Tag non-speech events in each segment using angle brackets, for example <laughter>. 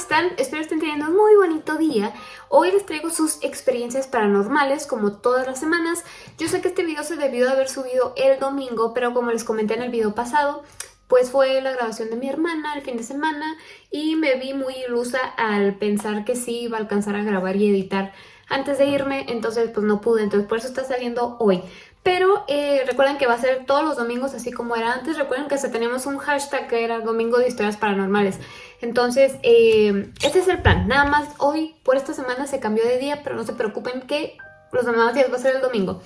están? Espero estén teniendo un muy bonito día. Hoy les traigo sus experiencias paranormales, como todas las semanas. Yo sé que este video se debió de haber subido el domingo, pero como les comenté en el video pasado, pues fue la grabación de mi hermana el fin de semana y me vi muy ilusa al pensar que sí iba a alcanzar a grabar y editar antes de irme, entonces pues no pude, entonces por eso está saliendo hoy. Pero eh, recuerden que va a ser todos los domingos así como era antes. Recuerden que hasta teníamos un hashtag que era Domingo de Historias Paranormales. Entonces, eh, este es el plan. Nada más hoy, por esta semana, se cambió de día, pero no se preocupen que los demás días va a ser el domingo.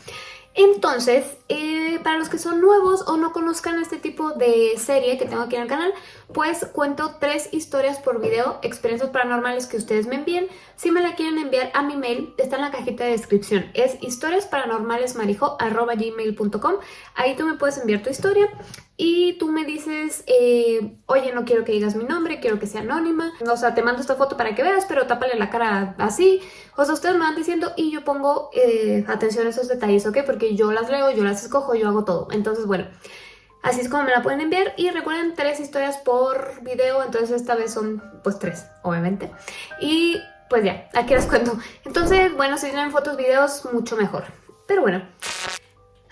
Entonces, eh, para los que son nuevos o no conozcan este tipo de serie que tengo aquí en el canal, pues cuento tres historias por video, experiencias paranormales que ustedes me envíen. Si me la quieren enviar a mi mail, está en la cajita de descripción. Es historiasparanormalesmarijo.gmail.com Ahí tú me puedes enviar tu historia y tú me dices, eh, oye, no quiero que digas mi nombre, quiero que sea anónima. O sea, te mando esta foto para que veas, pero tápale la cara así. O sea, ustedes me van diciendo y yo pongo eh, atención a esos detalles, ¿ok? Porque yo las leo, yo las escojo, yo hago todo. Entonces, bueno, así es como me la pueden enviar. Y recuerden, tres historias por video, entonces esta vez son, pues, tres, obviamente. Y pues ya, aquí las cuento. Entonces, bueno, si tienen fotos, videos, mucho mejor. Pero bueno,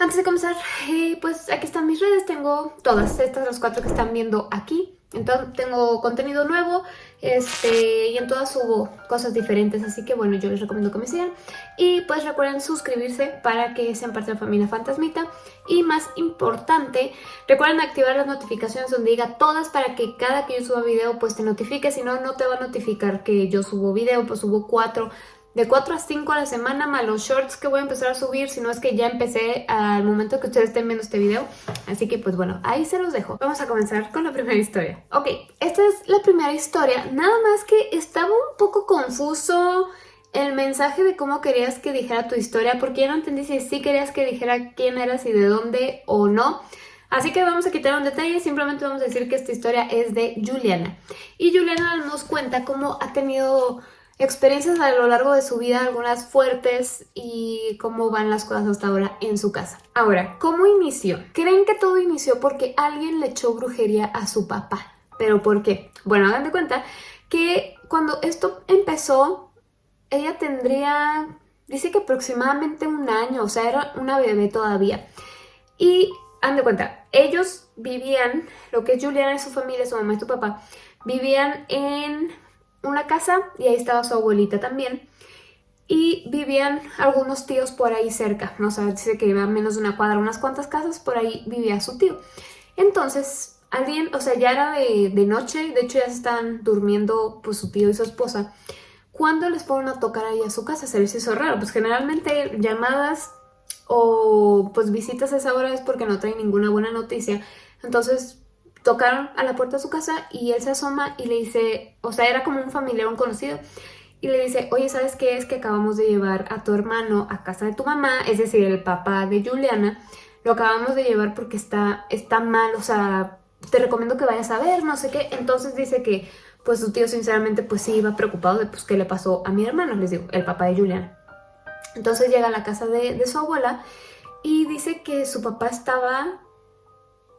antes de comenzar, eh, pues aquí están mis redes, tengo todas estas, las cuatro que están viendo aquí. Entonces tengo contenido nuevo este, y en todas subo cosas diferentes, así que bueno, yo les recomiendo que me sigan. Y pues recuerden suscribirse para que sean parte de la familia Fantasmita. Y más importante, recuerden activar las notificaciones donde diga todas para que cada que yo suba video pues te notifique, si no, no te va a notificar que yo subo video, pues subo cuatro de 4 a 5 a la semana, más los shorts que voy a empezar a subir, si no es que ya empecé al momento que ustedes estén viendo este video. Así que pues bueno, ahí se los dejo. Vamos a comenzar con la primera historia. Ok, esta es la primera historia, nada más que estaba un poco confuso el mensaje de cómo querías que dijera tu historia, porque ya no entendí si sí querías que dijera quién eras y de dónde o no. Así que vamos a quitar un detalle, simplemente vamos a decir que esta historia es de Juliana. Y Juliana nos cuenta cómo ha tenido experiencias a lo largo de su vida, algunas fuertes y cómo van las cosas hasta ahora en su casa. Ahora, ¿cómo inició? ¿Creen que todo inició porque alguien le echó brujería a su papá? ¿Pero por qué? Bueno, hagan de cuenta que cuando esto empezó, ella tendría, dice que aproximadamente un año, o sea, era una bebé todavía. Y, hagan de cuenta, ellos vivían, lo que es Juliana y su familia, su mamá y su papá, vivían en una casa y ahí estaba su abuelita también. Y vivían algunos tíos por ahí cerca, no sé, dice que iba menos de una cuadra, unas cuantas casas, por ahí vivía su tío. Entonces, alguien, o sea, ya era de, noche, de hecho ya están durmiendo pues su tío y su esposa. Cuando les fueron a tocar ahí a su casa, se les hizo raro, pues generalmente llamadas o pues visitas a esa hora es porque no traen ninguna buena noticia. Entonces tocaron a la puerta de su casa y él se asoma y le dice, o sea, era como un familiar, un conocido, y le dice, oye, ¿sabes qué es? Que acabamos de llevar a tu hermano a casa de tu mamá, es decir, el papá de Juliana, lo acabamos de llevar porque está, está mal, o sea, te recomiendo que vayas a ver, no sé qué. Entonces dice que, pues su tío sinceramente, pues sí iba preocupado de, pues, qué le pasó a mi hermano, les digo, el papá de Juliana. Entonces llega a la casa de, de su abuela y dice que su papá estaba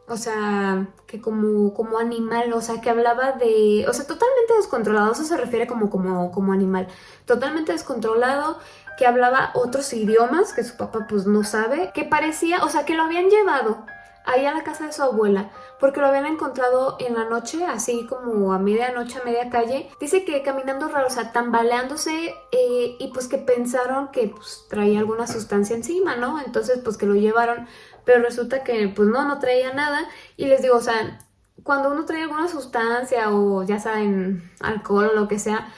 o sea, que como, como animal, o sea, que hablaba de... O sea, totalmente descontrolado, eso se refiere como, como, como animal. Totalmente descontrolado, que hablaba otros idiomas que su papá pues no sabe, que parecía, o sea, que lo habían llevado ahí a la casa de su abuela, porque lo habían encontrado en la noche, así como a medianoche, a media calle. Dice que caminando raro, o sea, tambaleándose eh, y pues que pensaron que pues, traía alguna sustancia encima, ¿no? Entonces pues que lo llevaron pero resulta que pues no, no traía nada y les digo, o sea, cuando uno trae alguna sustancia o ya saben, alcohol o lo que sea,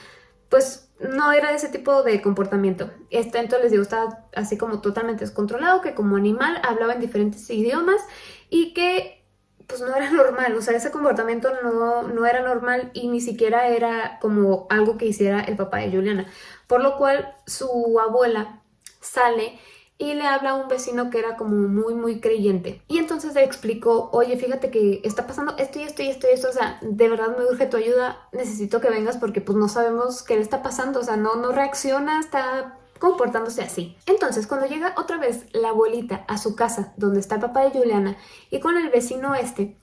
pues no era ese tipo de comportamiento. Este, entonces les digo, estaba así como totalmente descontrolado, que como animal hablaba en diferentes idiomas y que pues no era <laughs> normal, o sea, ese comportamiento no, no era normal y ni siquiera era como algo que hiciera el papá de Juliana. Por lo cual su abuela sale y le habla a un vecino que era como muy muy creyente y entonces le explicó, oye fíjate que está pasando esto y esto y esto y esto, o sea, de verdad me urge tu ayuda, necesito que vengas porque pues no sabemos qué le está pasando, o sea, no, no reacciona, está comportándose así. Entonces, cuando llega otra vez la abuelita a su casa, donde está el papá de Juliana, y con el vecino este,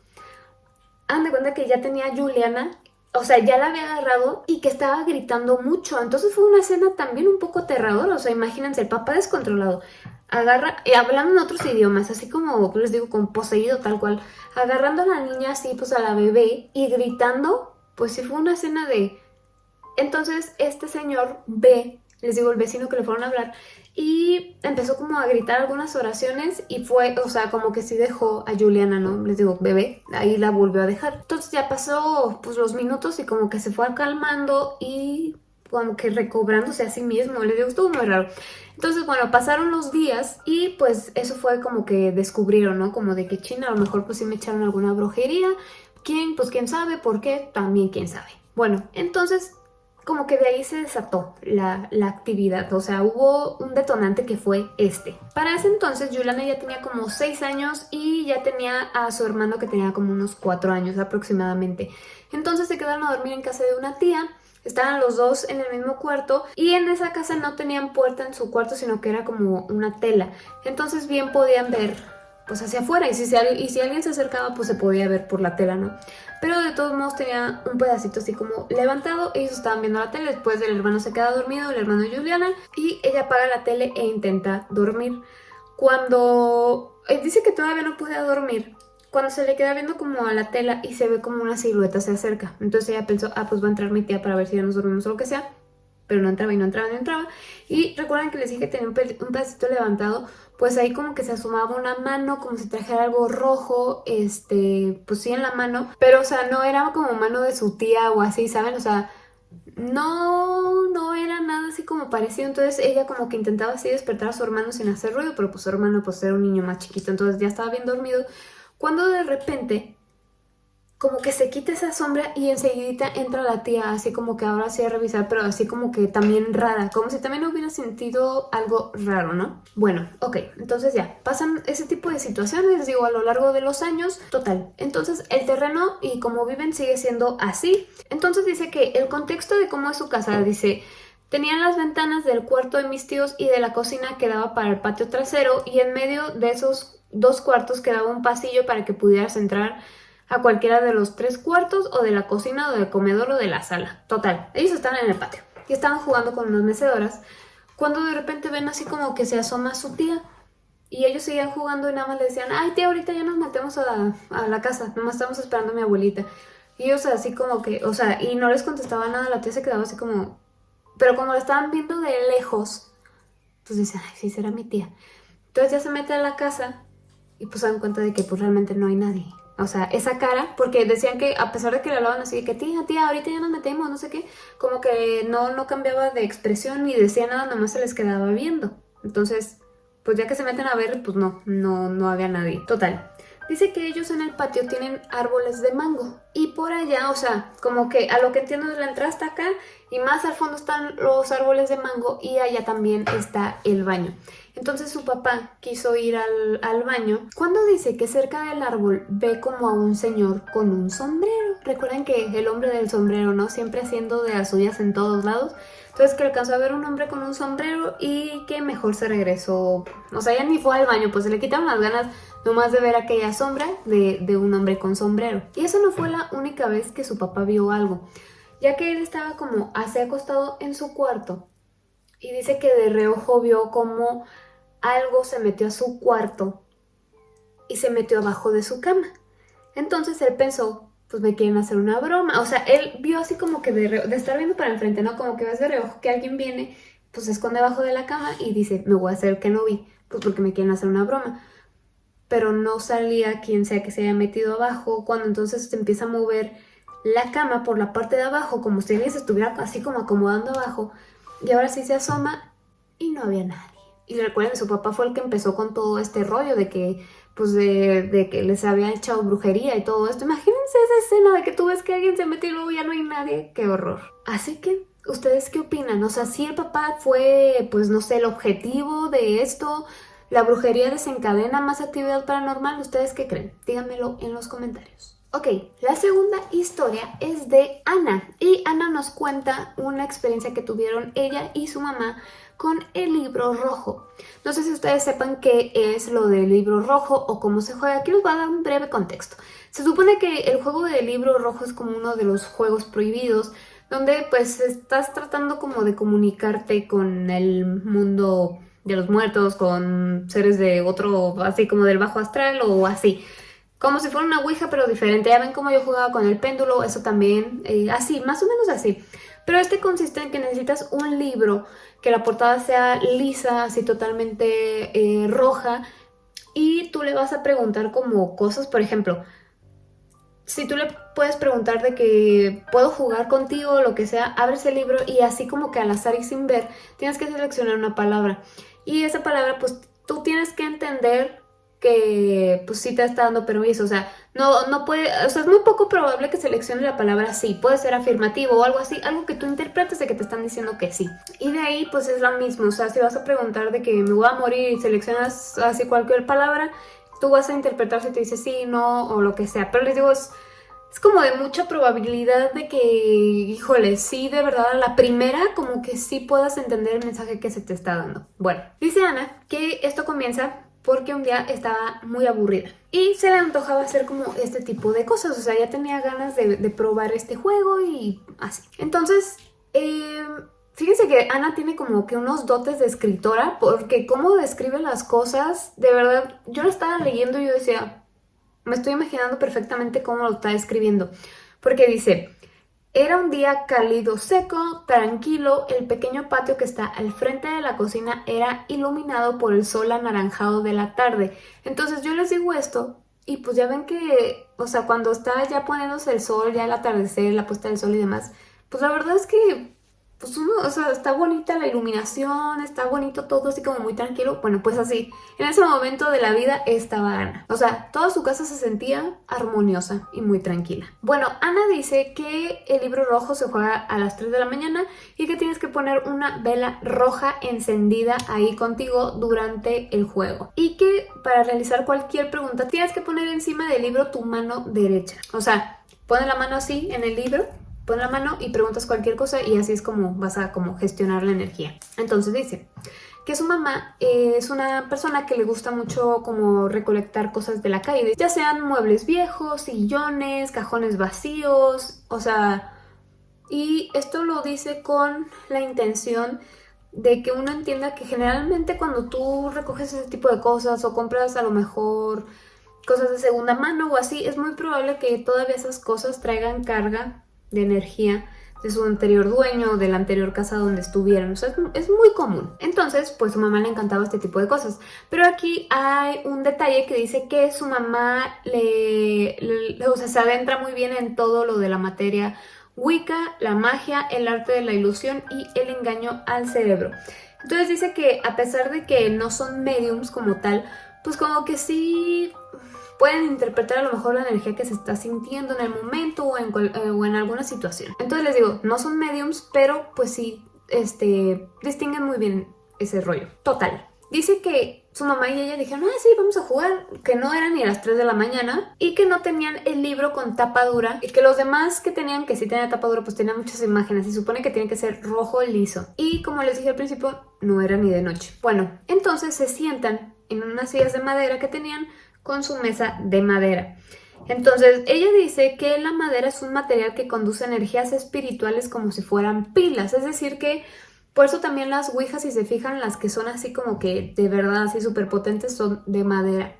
han de cuenta que ya tenía Juliana o sea, ya la había agarrado y que estaba gritando mucho. Entonces fue una escena también un poco aterradora. O sea, imagínense, el papá descontrolado. Agarra, y hablando en otros idiomas, así como les digo, con poseído tal cual. Agarrando a la niña así, pues a la bebé y gritando. Pues sí fue una escena de... Entonces este señor ve, les digo, el vecino que le fueron a hablar, y empezó como a gritar algunas oraciones y fue, o sea, como que sí dejó a Juliana, ¿no? Les digo, bebé, ahí la volvió a dejar. Entonces ya pasó pues los minutos y como que se fue calmando y como que recobrándose a sí mismo, les digo, estuvo muy raro. Entonces, bueno, pasaron los días y pues eso fue como que descubrieron, ¿no? Como de que China a lo mejor pues sí me echaron alguna brujería. ¿Quién? Pues quién sabe, ¿por qué? También quién sabe. Bueno, entonces como que de ahí se desató la, actividad, o sea, hubo un detonante que fue este. Para ese entonces, Juliana ya tenía como 6 años y ya tenía a su hermano que tenía como unos 4 años aproximadamente. Entonces se quedaron a dormir en casa de una tía, estaban los dos en el mismo cuarto y en esa casa no tenían puerta en su cuarto, sino que era como una tela. Entonces bien podían ver pues hacia afuera y si, y si alguien se acercaba pues se podía ver por la tela, ¿no? Pero de todos modos tenía un pedacito así como levantado, ellos estaban viendo la tele, después el hermano se queda dormido, el hermano Juliana, y ella apaga la tele e intenta dormir. Cuando eh, dice que todavía no podía dormir, cuando se le queda viendo como a la tela y se ve como una silueta se acerca. Entonces ella pensó, ah, pues va a entrar mi tía para ver si ya nos dormimos o lo que sea pero no entraba y no entraba y no entraba. Y recuerden que les dije que tenía un, pedacito levantado, pues ahí como que se asomaba una mano, como si trajera algo rojo, este, pues sí en la mano, pero o sea, no era como mano de su tía o así, ¿saben? O sea, no, no era nada así como parecido, entonces ella como que intentaba así despertar a su hermano sin hacer ruido, pero pues su hermano pues era un niño más chiquito, entonces ya estaba bien dormido, cuando de repente como que se quita esa sombra y enseguida entra la tía, así como que ahora sí a revisar, pero así como que también rara, como si también hubiera sentido algo raro, ¿no? Bueno, ok, entonces ya, pasan ese tipo de situaciones, digo, a lo largo de los años, total. Entonces el terreno y como viven sigue siendo así. Entonces dice que el contexto de cómo es su casa, dice... Tenían las ventanas del cuarto de mis tíos y de la cocina que daba para el patio trasero y en medio de esos dos cuartos quedaba un pasillo para que pudieras entrar a cualquiera de los tres cuartos o de la cocina o del comedor o de la sala. Total, ellos están en el patio y estaban jugando con unas mecedoras cuando de repente ven así como que se asoma su tía y ellos seguían jugando y nada más le decían, ay tía, ahorita ya nos metemos a, a la casa, estamos esperando a mi abuelita. Y ellos así como que, o sea, y no les contestaba nada, la tía se quedaba así como... Pero como la estaban viendo de lejos, pues dicen, ay, sí, será mi tía. Entonces ya se mete a la casa y pues se dan cuenta de que pues realmente no hay nadie. O sea, esa cara, porque decían que a pesar de que le hablaban así, de que tía, tía, ahorita ya nos metemos, no sé qué, como que no, no cambiaba de expresión ni decía nada, nomás se les quedaba viendo. Entonces, pues ya que se meten a ver, pues no, no, no había nadie. Total. Dice que ellos en el patio tienen árboles de mango y por allá, o sea, como que a lo que entiendo es la entrada está acá y más al fondo están los árboles de mango y allá también está el baño. Entonces su papá quiso ir al, baño cuando dice que cerca del árbol ve como a un señor con un sombrero. Recuerden que el hombre del sombrero, ¿no? Siempre haciendo de las suyas en todos lados. Entonces que alcanzó a ver un hombre con un sombrero y que mejor se regresó. O sea, ya ni fue al baño, pues se le quitaron las ganas nomás de ver aquella sombra de, de un hombre con sombrero. Y eso no fue la única vez que su papá vio algo, ya que él estaba como así acostado en su cuarto y dice que de reojo vio como algo se metió a su cuarto y se metió abajo de su cama. Entonces él pensó, pues me quieren hacer una broma. O sea, él vio así como que de, de estar viendo para enfrente, ¿no? Como que ves de reojo que alguien viene, pues se esconde abajo de la cama y dice, me voy a hacer que no vi, pues porque me quieren hacer una broma. Pero no salía quien sea que se haya metido abajo, cuando entonces se empieza a mover la cama por la parte de abajo, como si alguien se estuviera así como acomodando abajo, y ahora sí se asoma y no había nadie. Y recuerden, su papá fue el que empezó con todo este rollo de que, pues, de, que les había echado brujería y todo esto. Imagínense esa escena de que tú ves que alguien se mete y luego ya no hay nadie. ¡Qué horror! Así que, ¿ustedes qué opinan? O sea, si el papá fue, pues, no sé, el objetivo de esto, la brujería desencadena más actividad paranormal, ¿ustedes qué creen? Díganmelo en los comentarios. Ok, la segunda historia es de Ana y Ana nos cuenta una experiencia que tuvieron ella y su mamá con el libro rojo. No sé si ustedes sepan qué es lo del libro rojo o cómo se juega. Aquí les voy a dar un breve contexto. Se supone que el juego del libro rojo es como uno de los juegos prohibidos donde pues estás tratando como de comunicarte con el mundo de los muertos, con seres de otro, así como del bajo astral o así. Como si fuera una ouija pero diferente. Ya ven cómo yo jugaba con el péndulo, eso también, eh, así, más o menos así. Pero este consiste en que necesitas un libro, que la portada sea lisa, así totalmente eh, roja, y tú le vas a preguntar como cosas, por ejemplo, si tú le puedes preguntar de que puedo jugar contigo o lo que sea, abres el libro y así como que al azar y sin ver, tienes que seleccionar una palabra. Y esa palabra pues tú tienes que entender que pues sí te está dando permiso, o sea, no, no puede, o sea, es muy poco probable que seleccione la palabra sí, puede ser afirmativo o algo así, algo que tú interpretes de que te están diciendo que sí. Y de ahí pues es lo mismo, o sea, si vas a preguntar de que me voy a morir y seleccionas así cualquier palabra, tú vas a interpretar si te dice sí, no o lo que sea, pero les digo, es, es como de mucha probabilidad de que, híjole, sí, de verdad, a la primera como que sí puedas entender el mensaje que se te está dando. Bueno, dice Ana que esto comienza porque un día estaba muy aburrida y se le antojaba hacer como este tipo de cosas, o sea, ya tenía ganas de, probar este juego y así. Entonces, eh, fíjense que Ana tiene como que unos dotes de escritora porque cómo describe las cosas, de verdad, yo lo estaba leyendo y yo decía, me estoy imaginando perfectamente cómo lo está escribiendo, porque dice... Era un día cálido, seco, tranquilo, el pequeño patio que está al frente de la cocina era iluminado por el sol anaranjado de la tarde. Entonces yo les digo esto y pues ya ven que, o sea, cuando está ya poniéndose el sol, ya el atardecer, la puesta del sol y demás, pues la verdad es que pues uno, o sea, está bonita la iluminación, está bonito todo así como muy tranquilo. Bueno, pues así, en ese momento de la vida estaba Ana. O sea, toda su casa se sentía armoniosa y muy tranquila. Bueno, Ana dice que el libro rojo se juega a las 3 de la mañana y que tienes que poner una vela roja encendida ahí contigo durante el juego. Y que para realizar cualquier pregunta tienes que poner encima del libro tu mano derecha. O sea, pone la mano así en el libro pon la mano y preguntas cualquier cosa y así es como vas a como gestionar la energía. Entonces dice que su mamá es una persona que le gusta mucho como recolectar cosas de la calle, ya sean muebles viejos, sillones, cajones vacíos, o sea, y esto lo dice con la intención de que uno entienda que generalmente cuando tú recoges ese tipo de cosas o compras a lo mejor cosas de segunda mano o así, es muy probable que todavía esas cosas traigan carga de energía de su anterior dueño, de la anterior casa donde estuvieron. O sea, es, muy común. Entonces, pues su mamá le encantaba este tipo de cosas. Pero aquí hay un detalle que dice que su mamá le, o sea, se adentra muy bien en todo lo de la materia Wicca, la magia, el arte de la ilusión y el engaño al cerebro. Entonces dice que a pesar de que no son mediums como tal, pues como que sí pueden interpretar a lo mejor la energía que se está sintiendo en el momento o en, eh, o en alguna situación. Entonces les digo, no son mediums, pero pues sí, este, distinguen muy bien ese rollo. Total. Dice que su mamá y ella dijeron, ah, sí, vamos a jugar, que no eran ni a las 3 de la mañana y que no tenían el libro con tapa dura y que los demás que tenían, que sí tenían tapa dura, pues tenían muchas imágenes y supone que tiene que ser rojo liso. Y como les dije al principio, no era ni de noche. Bueno, entonces se sientan en unas sillas de madera que tenían con su mesa de madera. Entonces, ella dice que la madera es un material que conduce energías espirituales como si fueran pilas, es decir que por eso también las ouijas, si se fijan, las que son así como que de verdad así súper potentes son de madera.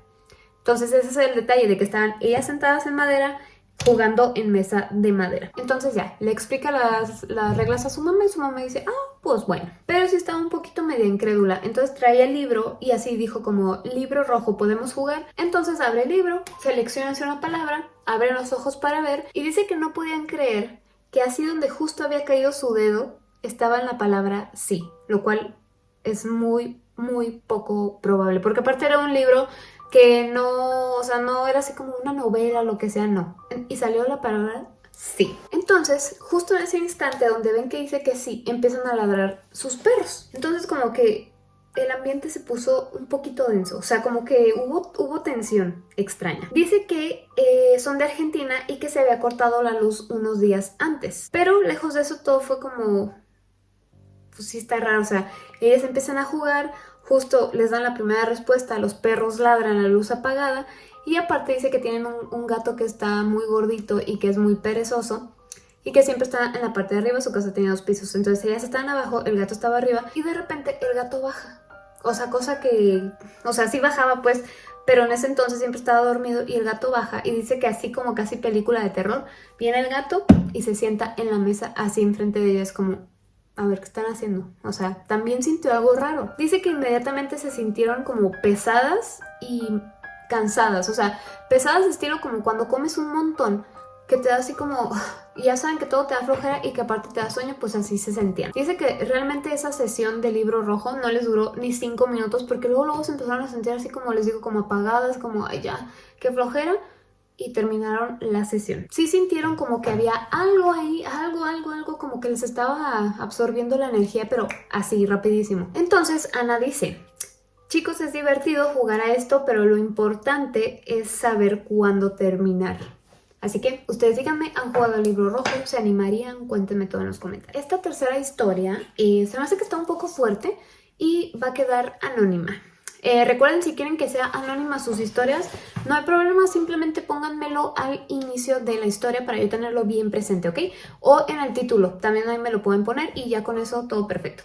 Entonces ese es el detalle de que estaban ellas sentadas en madera jugando en mesa de madera. Entonces ya, le explica las, las, reglas a su mamá y su mamá dice, ah, pues bueno. Pero sí estaba un poquito media incrédula, entonces trae el libro y así dijo como, libro rojo, ¿podemos jugar? Entonces abre el libro, selecciona una palabra, abre los ojos para ver y dice que no podían creer que así donde justo había caído su dedo estaba en la palabra sí, lo cual es muy, muy poco probable, porque aparte era un libro que no, o sea, no era así como una novela, lo que sea, no. Y salió la palabra sí. Entonces, justo en ese instante donde ven que dice que sí, empiezan a ladrar sus perros. Entonces como que el ambiente se puso un poquito denso, o sea, como que hubo, tensión extraña. Dice que eh, son de Argentina y que se había cortado la luz unos días antes, pero lejos de eso todo fue como... Pues sí está raro, o sea, ellas empiezan a jugar, justo les dan la primera respuesta, los perros ladran la luz apagada y aparte dice que tienen un, gato que está muy gordito y que es muy perezoso y que siempre está en la parte de arriba, su casa tenía dos pisos, entonces ellas estaban abajo, el gato estaba arriba y de repente el gato baja. O sea, cosa que, o sea, sí bajaba pues, pero en ese entonces siempre estaba dormido y el gato baja y dice que así como casi película de terror, viene el gato y se sienta en la mesa así enfrente de ellas como, a ver qué están haciendo. O sea, también sintió algo raro. Dice que inmediatamente se sintieron como pesadas y cansadas. O sea, pesadas estilo como cuando comes un montón que te da así como... <sighs> Ya saben que todo te da flojera y que aparte te da sueño, pues así se sentían. Dice que realmente esa sesión de libro rojo no les duró ni cinco minutos porque luego luego se empezaron a sentir así como les digo, como apagadas, como ay ya, qué flojera y terminaron la sesión. Sí sintieron como que había algo ahí, algo, algo, algo como que les estaba absorbiendo la energía, pero así, rapidísimo. Entonces Ana dice, chicos es divertido jugar a esto, pero lo importante es saber cuándo terminar. Así que ustedes díganme, ¿han jugado el libro rojo? ¿Se animarían? Cuéntenme todo en los comentarios. Esta tercera historia eh, se me hace que está un poco fuerte y va a quedar anónima. Eh, recuerden, si quieren que sea anónima sus historias, no hay problema, simplemente pónganmelo al inicio de la historia para yo tenerlo bien presente, ¿ok? O en el título, también ahí me lo pueden poner y ya con eso todo perfecto.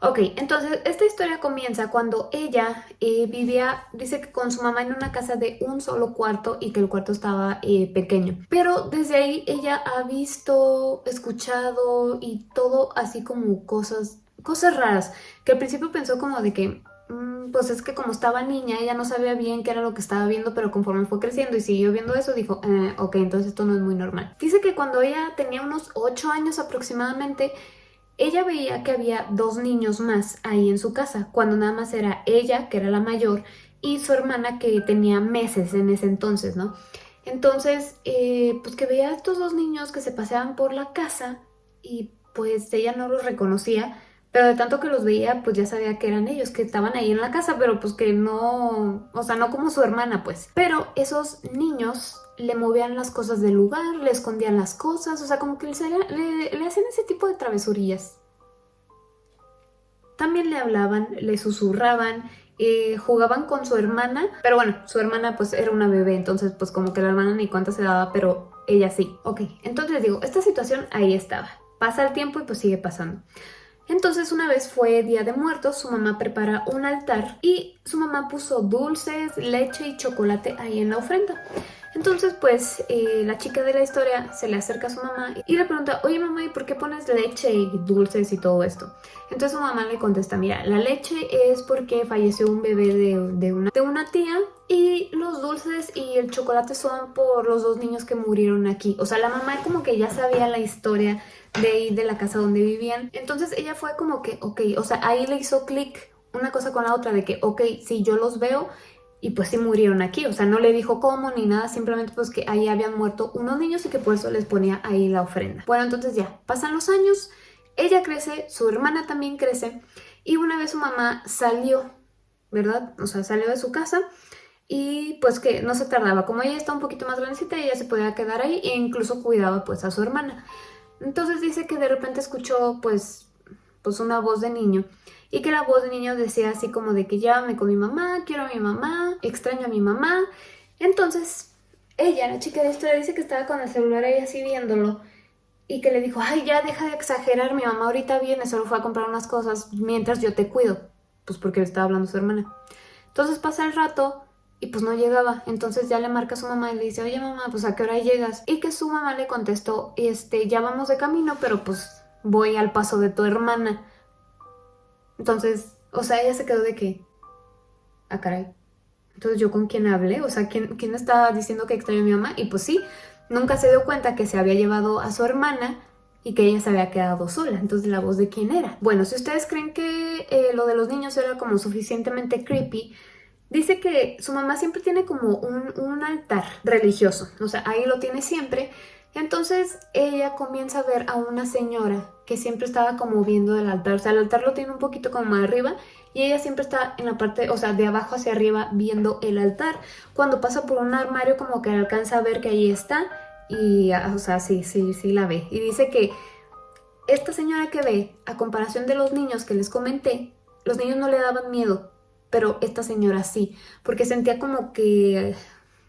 Ok, entonces esta historia comienza cuando ella eh, vivía, dice que con su mamá en una casa de un solo cuarto y que el cuarto estaba eh, pequeño. Pero desde ahí ella ha visto, escuchado y todo así como cosas, cosas raras. Que al principio pensó como de que, pues es que como estaba niña ella no sabía bien qué era lo que estaba viendo, pero conforme fue creciendo y siguió viendo eso dijo, eh, ok, entonces esto no es muy normal. Dice que cuando ella tenía unos 8 años aproximadamente, ella veía que había dos niños más ahí en su casa, cuando nada más era ella, que era la mayor, y su hermana que tenía meses en ese entonces, ¿no? Entonces, eh, pues que veía a estos dos niños que se paseaban por la casa y pues ella no los reconocía, pero de tanto que los veía, pues ya sabía que eran ellos, que estaban ahí en la casa, pero pues que no, o sea, no como su hermana, pues. Pero esos niños le movían las cosas del lugar, le escondían las cosas, o sea, como que le, hacían ese tipo de travesurillas. También le hablaban, le susurraban, eh, jugaban con su hermana, pero bueno, su hermana pues era una bebé, entonces pues como que la hermana ni cuánto se daba, pero ella sí. Ok, entonces digo, esta situación ahí estaba. Pasa el tiempo y pues sigue pasando. Entonces una vez fue Día de Muertos, su mamá prepara un altar y su mamá puso dulces, leche y chocolate ahí en la ofrenda. Entonces, pues, eh, la chica de la historia se le acerca a su mamá y le pregunta, oye mamá, ¿y por qué pones leche y dulces y todo esto? Entonces su mamá le contesta, mira, la leche es porque falleció un bebé de, de una tía y los dulces y el chocolate son por los dos niños que murieron aquí. O sea, la mamá como que ya sabía la historia de ahí, de la casa donde vivían. Entonces ella fue como que, ok, o sea, ahí le hizo clic una cosa con la otra de que, ok, si yo los veo y pues sí murieron aquí, o sea, no le dijo cómo ni nada, simplemente pues que ahí habían muerto unos niños y que por eso les ponía ahí la ofrenda. Bueno, entonces ya, pasan los años, ella crece, su hermana también crece y una vez su mamá salió, ¿verdad? O sea, salió de su casa y pues que no se tardaba, como ella está un poquito más grandecita, ella se podía quedar ahí e incluso cuidaba pues a su hermana. Entonces dice que de repente escuchó pues, pues una voz de niño y que la voz de niño decía así como de que llámame con mi mamá, quiero a mi mamá, extraño a mi mamá. Entonces, ella, la chica de historia, dice que estaba con el celular ahí así viéndolo y que le dijo, ay, ya deja de exagerar, mi mamá ahorita viene, solo fue a comprar unas cosas mientras yo te cuido. Pues porque le estaba hablando su hermana. Entonces pasa el rato y pues no llegaba. Entonces ya le marca a su mamá y le dice, oye mamá, pues a qué hora llegas? Y que su mamá le contestó, este, ya vamos de camino, pero pues voy al paso de tu hermana. Entonces, o sea, ella se quedó de que, ah, caray. Entonces, ¿yo con quién hablé? O sea, ¿quién, quién estaba diciendo que extrañó a mi mamá? Y pues sí, nunca se dio cuenta que se había llevado a su hermana y que ella se había quedado sola. Entonces, ¿la voz de quién era? Bueno, si ustedes creen que eh, lo de los niños era como suficientemente creepy, dice que su mamá siempre tiene como un, un altar religioso. O sea, ahí lo tiene siempre. Entonces, ella comienza a ver a una señora que siempre estaba como viendo el altar. O sea, el altar lo tiene un poquito como arriba y ella siempre está en la parte, o sea, de abajo hacia arriba viendo el altar. Cuando pasa por un armario como que alcanza a ver que ahí está y, ah, o sea, sí, sí, sí la ve. Y dice que esta señora que ve, a comparación de los niños que les comenté, los niños no le daban miedo, pero esta señora sí, porque sentía como que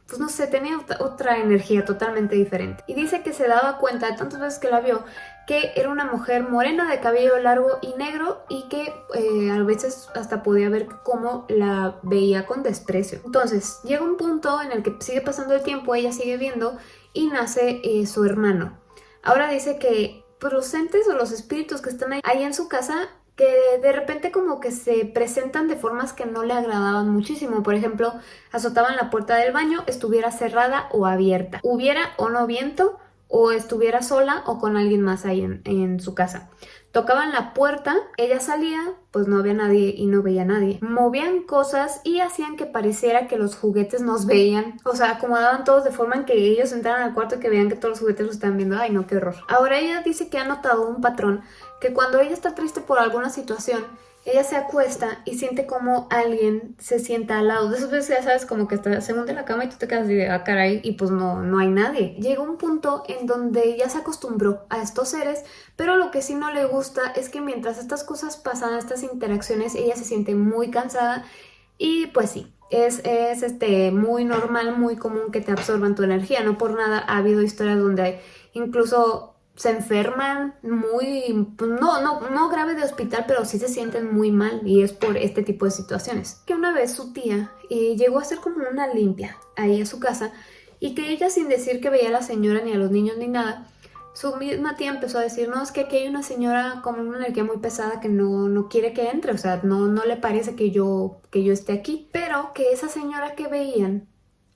pues no sé, tenía otra energía totalmente diferente. Y dice que se daba cuenta de tantas veces que la vio que era una mujer morena de cabello largo y negro y que eh, a veces hasta podía ver cómo la veía con desprecio. Entonces llega un punto en el que sigue pasando el tiempo, ella sigue viendo y nace eh, su hermano. Ahora dice que pues, los entes o los espíritus que están ahí, ahí en su casa que de repente como que se presentan de formas que no le agradaban muchísimo. Por ejemplo, azotaban la puerta del baño, estuviera cerrada o abierta. Hubiera o no viento, o estuviera sola o con alguien más ahí en, en su casa. Tocaban la puerta, ella salía, pues no había nadie y no veía a nadie. Movían cosas y hacían que pareciera que los juguetes nos veían. O sea, acomodaban todos de forma en que ellos entraran al cuarto y que vean que todos los juguetes los estaban viendo. Ay, no, qué horror. Ahora ella dice que ha notado un patrón que cuando ella está triste por alguna situación, ella se acuesta y siente como alguien se sienta al lado. De esas veces ya sabes como que está, se monta en la cama y tú te quedas de, ah, caray, y pues no, no hay nadie. Llega un punto en donde ya se acostumbró a estos seres, pero lo que sí no le gusta es que mientras estas cosas pasan, estas interacciones, ella se siente muy cansada y pues sí, es, es, este, muy normal, muy común que te absorban tu energía. No por nada ha habido historias donde incluso se enferman muy, pues, no, no, no grave de hospital, pero sí se sienten muy mal y es por este tipo de situaciones. Que una vez su tía eh, llegó a hacer como una limpia ahí a su casa y que ella sin decir que veía a la señora ni a los niños ni nada, su misma tía empezó a decir, no, es que aquí hay una señora con una energía muy pesada que no, no quiere que entre, o sea, no, no le parece que yo, que yo esté aquí, pero que esa señora que veían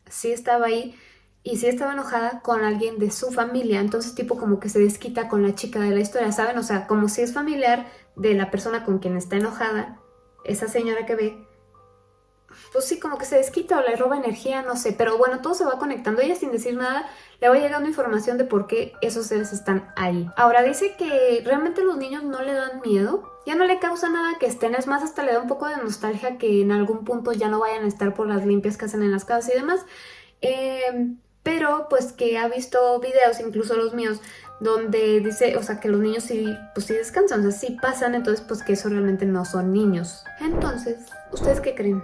sí estaba ahí y sí estaba enojada con alguien de su familia, entonces tipo como que se desquita con la chica de la historia, ¿saben? O sea, como si es familiar de la persona con quien está enojada, esa señora que ve, pues sí, como que se desquita o le roba energía, no sé, pero bueno, todo se va conectando, ella sin decir nada le va llegando información de por qué esos seres están ahí. Ahora dice que realmente los niños no le dan miedo, ya no le causa nada que estén, es más, hasta le da un poco de nostalgia que en algún punto ya no vayan a estar por las limpias que hacen en las casas y demás. Eh, pero pues que ha visto videos, incluso los míos, donde dice, o sea, que los niños sí, pues sí descansan, o sea, sí pasan, entonces pues que eso realmente no son niños. Entonces, ¿ustedes qué creen?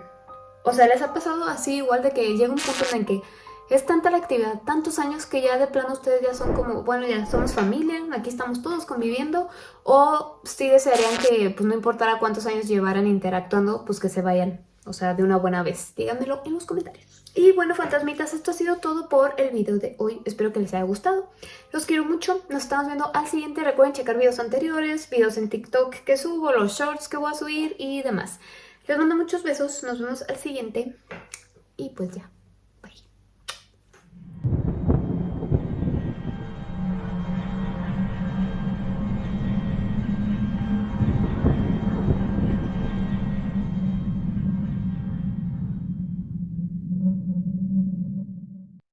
O sea, ¿les ha pasado así igual de que llega un punto en el que es tanta la actividad, tantos años que ya de plano ustedes ya son como, bueno, ya somos familia, aquí estamos todos conviviendo, o sí desearían que, pues no importara cuántos años llevaran interactuando, pues que se vayan, o sea, de una buena vez. Díganmelo en los comentarios. Y bueno, fantasmitas, esto ha sido todo por el video de hoy. Espero que les haya gustado. Los quiero mucho. Nos estamos viendo al siguiente. Recuerden checar videos anteriores, videos en TikTok que subo, los shorts que voy a subir y demás. Les mando muchos besos. Nos vemos al siguiente. Y pues ya.